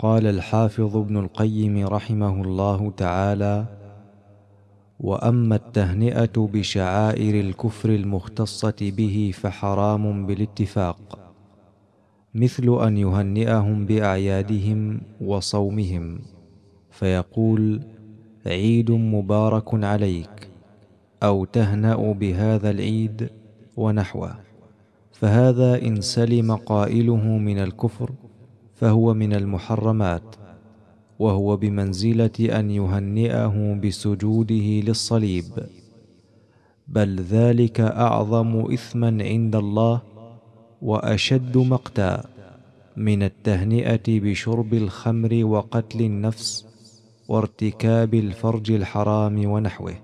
قال الحافظ ابن القيم رحمه الله تعالى وأما التهنئة بشعائر الكفر المختصة به فحرام بالاتفاق مثل أن يهنئهم بأعيادهم وصومهم فيقول عيد مبارك عليك أو تهنأ بهذا العيد ونحوه فهذا إن سلم قائله من الكفر فهو من المحرمات وهو بمنزلة أن يهنئه بسجوده للصليب. بل ذلك أعظم اثما عند الله وأشد مقتا من التهنئة بشرب الخمر وقتل النفس وارتكاب الفرج الحرام ونحوه.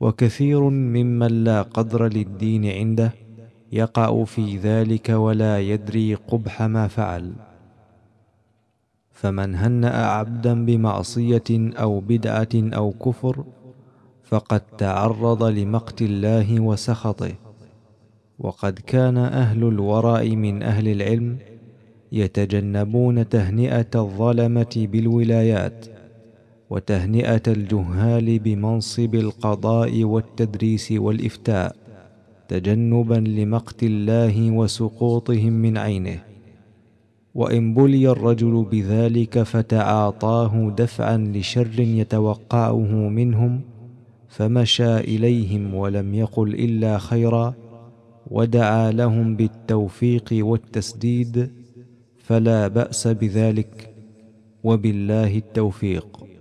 وكثير ممن لا قدر للدين عنده يقع في ذلك ولا يدري قبح ما فعل. فمن هنا عبدا بمعصية أو بدعة أو كفر فقد تعرض لمقت الله وسخطه. وقد كان أهل الورع من أهل العلم يتجنبون تهنئة الظلمة بالولايات وتهنئة الجهال بمنصب القضاء والتدريس والإفتاء. تجنبا لمقت الله وسقوطهم من عينه. وإن بلي الرجل بذلك فتعاطاه دفعا لشر يتوقعه منهم فمشى إليهم ولم يقل إلا خيرا ودعا لهم بالتوفيق والتسديد فلا بأس بذلك وبالله التوفيق.